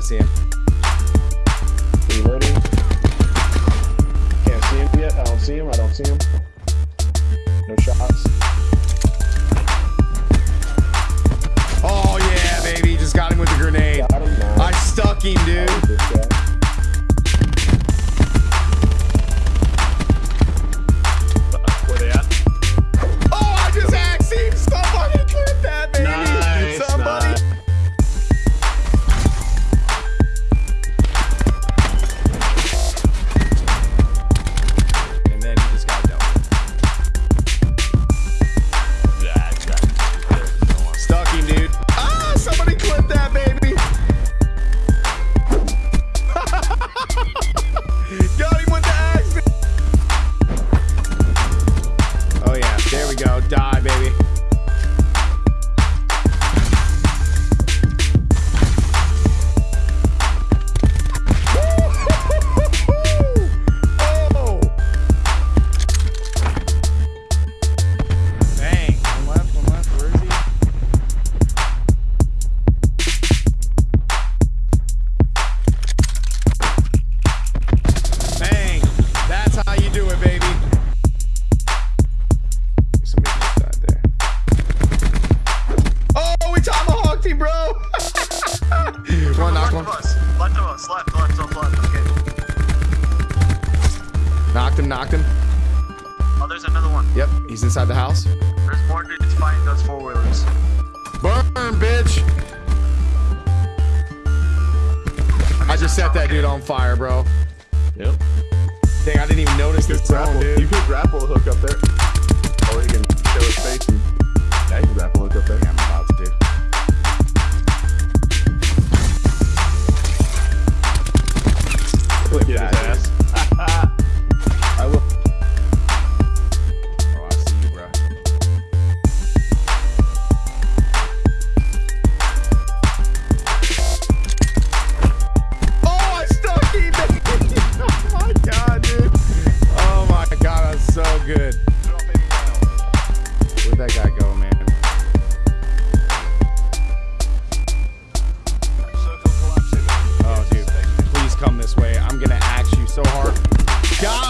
I see him. Reloading. Can't see him yet. I don't see him. I don't see him. No shots. put that Left of us, left, left, left, left. Okay. Knocked him, knocked him. Oh, there's another one. Yep, he's inside the house. There's more dudes fighting those four wheelers. Burn, bitch! I just set that dude on fire, bro. Yep. Dang, I didn't even notice You this could zone, grapple, you could grapple hook up there. Or you can show his face and yeah, you can grapple hook up there. good. Where'd that guy go, man? Oh, dude. Please come this way. I'm going to axe you so hard. God!